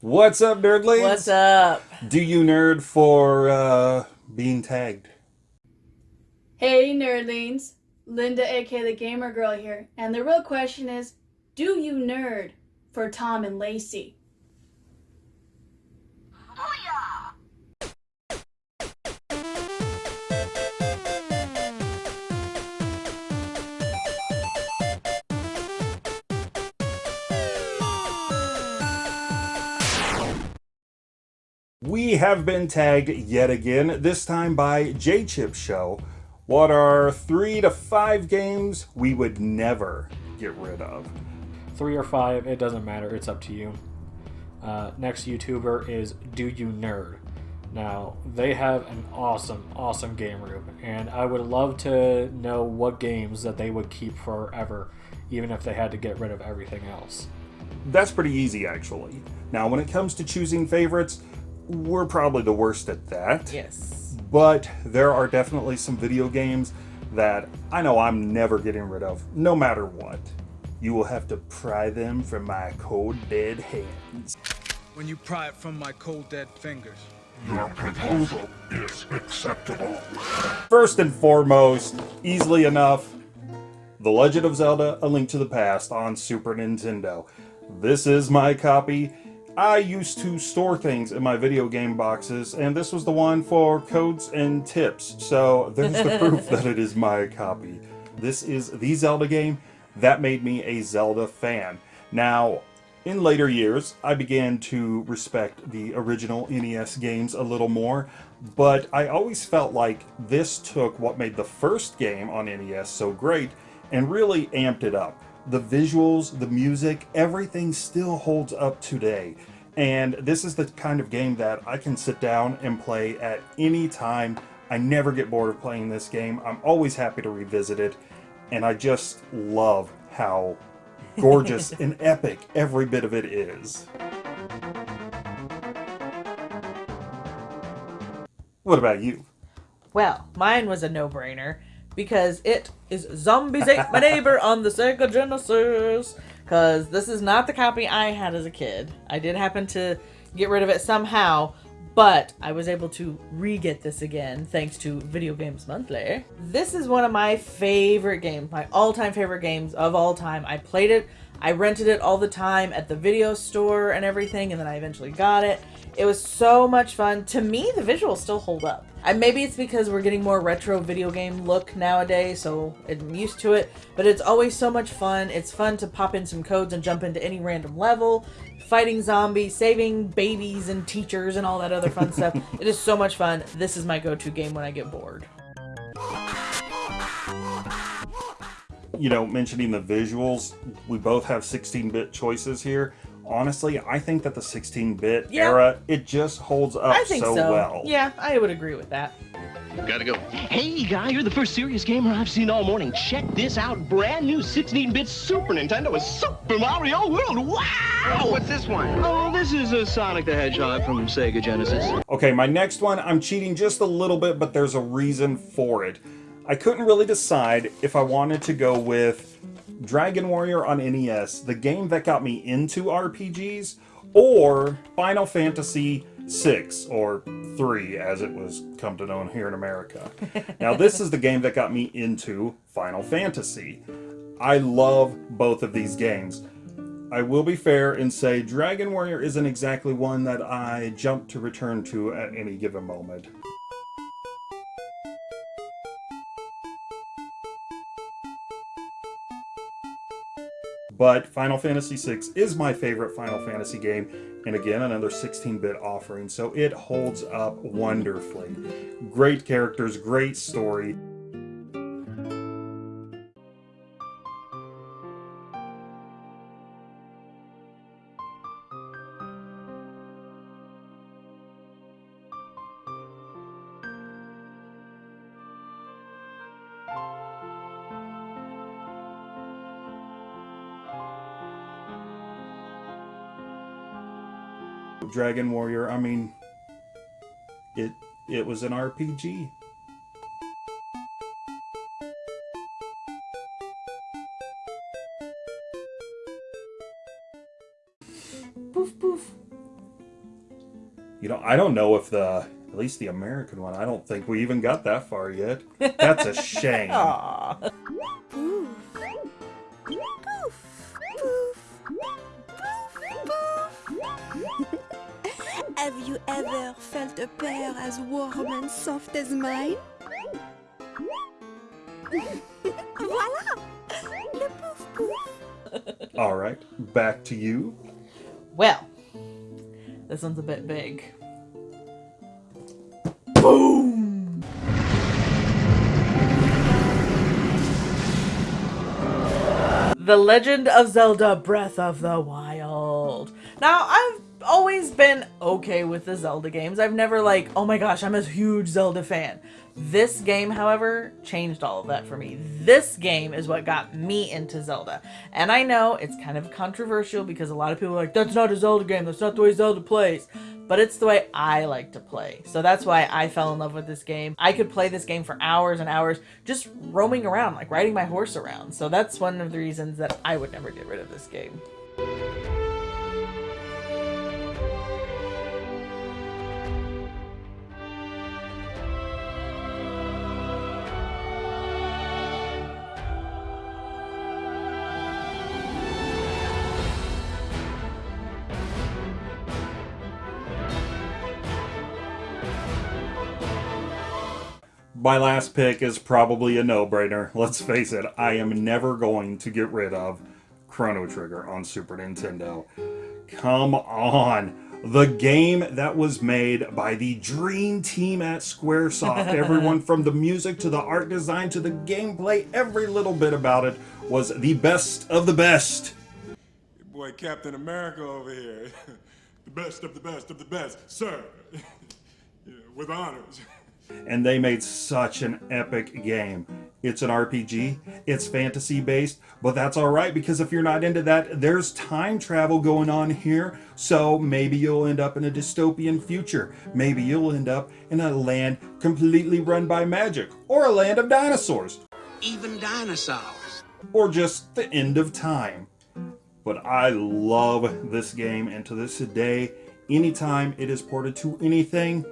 What's up, nerdlings? What's up? Do you nerd for uh, being tagged? Hey, nerdlings. Linda, aka the Gamer Girl here. And the real question is do you nerd for Tom and Lacey? We have been tagged yet again, this time by J Chip Show. What are three to five games we would never get rid of? Three or five, it doesn't matter. It's up to you. Uh, next YouTuber is Do You Nerd. Now, they have an awesome, awesome game room, and I would love to know what games that they would keep forever, even if they had to get rid of everything else. That's pretty easy, actually. Now, when it comes to choosing favorites, we're probably the worst at that. Yes. But there are definitely some video games that I know I'm never getting rid of, no matter what. You will have to pry them from my cold, dead hands. When you pry it from my cold, dead fingers. Your proposal is acceptable. First and foremost, easily enough, The Legend of Zelda A Link to the Past on Super Nintendo. This is my copy. I used to store things in my video game boxes, and this was the one for codes and tips, so there's the proof that it is my copy. This is the Zelda game that made me a Zelda fan. Now, in later years, I began to respect the original NES games a little more, but I always felt like this took what made the first game on NES so great and really amped it up. The visuals, the music, everything still holds up today. And this is the kind of game that I can sit down and play at any time. I never get bored of playing this game. I'm always happy to revisit it. And I just love how gorgeous and epic every bit of it is. What about you? Well, mine was a no brainer because it is Zombies Ate My Neighbor on the Sega Genesis. Because this is not the copy I had as a kid. I did happen to get rid of it somehow, but I was able to re-get this again thanks to Video Games Monthly. This is one of my favorite games, my all-time favorite games of all time. I played it, I rented it all the time at the video store and everything, and then I eventually got it. It was so much fun. To me, the visuals still hold up. And maybe it's because we're getting more retro video game look nowadays, so I'm used to it. But it's always so much fun. It's fun to pop in some codes and jump into any random level, fighting zombies, saving babies and teachers and all that other fun stuff. It is so much fun. This is my go-to game when I get bored. You know, mentioning the visuals, we both have 16-bit choices here honestly, I think that the 16-bit Yeah. era, it just holds up I think so. well. Yeah, I would agree with that. Gotta go. Hey, guy, you're the first serious gamer I've seen all morning. Check this out. Brand new 16-bit Super Nintendo with Super Mario World. Wow! What's this one? Oh, this is a Sonic the Hedgehog from Sega Genesis. Okay, my next one, I'm cheating just a little bit, but there's a reason for it. I couldn't really decide if I wanted to go with Dragon Warrior on NES, the game that got me into RPGs, or Final Fantasy VI, or 3 as it was come to known here in America. now this is the game that got me into Final Fantasy. I love both of these games. I will be fair and say Dragon Warrior isn't exactly one that I jump to return to at any given moment. But Final Fantasy VI is my favorite Final Fantasy game, and again, another 16-bit offering, so it holds up wonderfully. Great characters, great story. Dragon Warrior, I mean, it it was an RPG. Poof poof. You know, I don't know if the at least the American one. I don't think we even got that far yet. That's a shame. Ever felt a pair as warm and soft as mine? voilà! Le pouf pouf! All right, back to you. Well, this one's a bit big. Boom! The Legend of Zelda Breath of the Wild. Now, I've always been okay with the Zelda games. I've never like, oh my gosh, I'm a huge Zelda fan. This game, however, changed all of that for me. This game is what got me into Zelda. And I know it's kind of controversial because a lot of people are like, that's not a Zelda game, that's not the way Zelda plays. But it's the way I like to play. So that's why I fell in love with this game. I could play this game for hours and hours just roaming around, like riding my horse around. So that's one of the reasons that I would never get rid of this game. My last pick is probably a no-brainer. Let's face it, I am never going to get rid of Chrono Trigger on Super Nintendo. Come on. The game that was made by the dream team at Squaresoft. Everyone from the music to the art design to the gameplay, every little bit about it was the best of the best. Your boy Captain America over here. the best of the best of the best, sir. yeah, with honors. And they made such an epic game. It's an RPG, it's fantasy based, but that's alright because if you're not into that, there's time travel going on here. So maybe you'll end up in a dystopian future. Maybe you'll end up in a land completely run by magic, or a land of dinosaurs, Even dinosaurs. or just the end of time. But I love this game, and to this day, anytime it is ported to anything,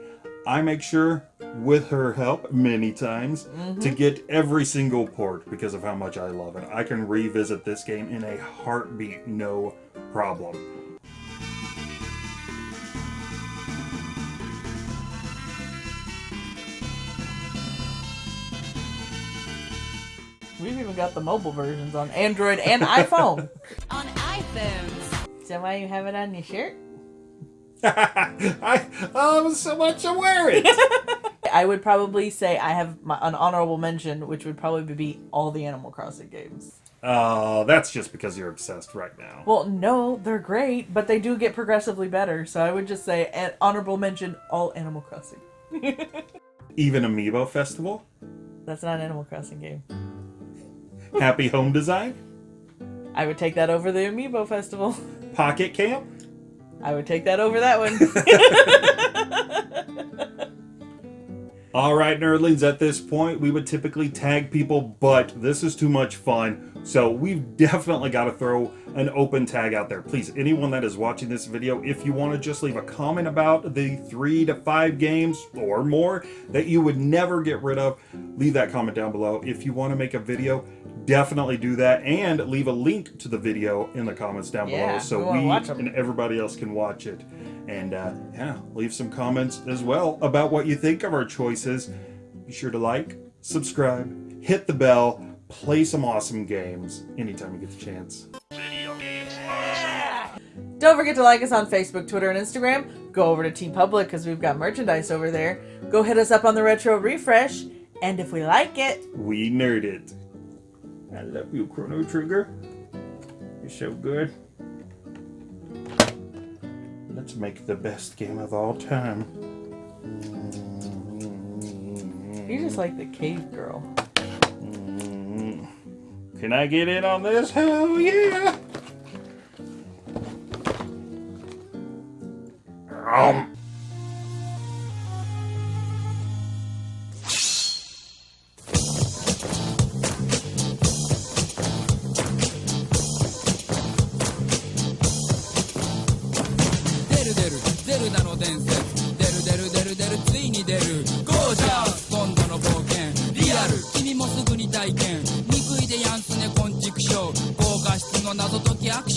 I make sure, with her help many times, mm-hmm. to get every single port because of how much I love it. I can revisit this game in a heartbeat, no problem. We've even got the mobile versions on Android and iPhone. On iPhones. Is that why you have it on your shirt? I oh so much to wear it. I would probably say I have my, an honorable mention, which would probably be all the Animal Crossing games. Oh, that's just because you're obsessed right now. Well, no, they're great, but they do get progressively better. So I would just say an honorable mention all Animal Crossing. Even Amiibo Festival, That's not an Animal Crossing game. Happy Home Design, I would take that over the Amiibo Festival. Pocket Camp. I would take that over that one. All right, nerdlings, at this point, we would typically tag people, but this is too much fun. So we've definitely got to throw an open tag out there. Please, anyone that is watching this video, if you want to just leave a comment about the three to five games or more that you would never get rid of, leave that comment down below. If you want to make a video, definitely do that and leave a link to the video in the comments down Yeah, below so we we and everybody else can watch it. And uh, yeah, leave some comments as well about what you think of our choices. Be sure to like, subscribe, hit the bell, play some awesome games anytime you get the chance. Don't forget to like us on Facebook, Twitter, and Instagram. Go over to TeePublic because we've got merchandise over there. Go hit us up on the Retro Refresh. And if we like it, We nerd it. I love you, Chrono Trigger. You're so good. Let's make the best game of all time. you're just like the cave girl. Can I get in on this? Hell yeah!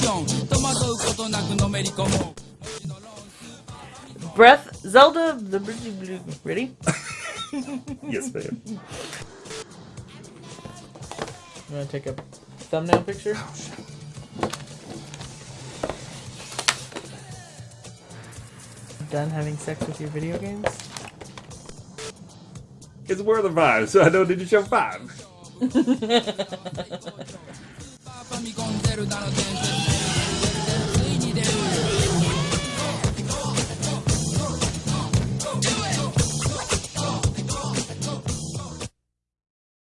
on 戸惑うことなくのめり込もう Breath Zelda the blue. ready Yes ma'am You want to take a thumbnail picture? Oh, Done having sex with your video games? It's worth a five, so I don't need to show five.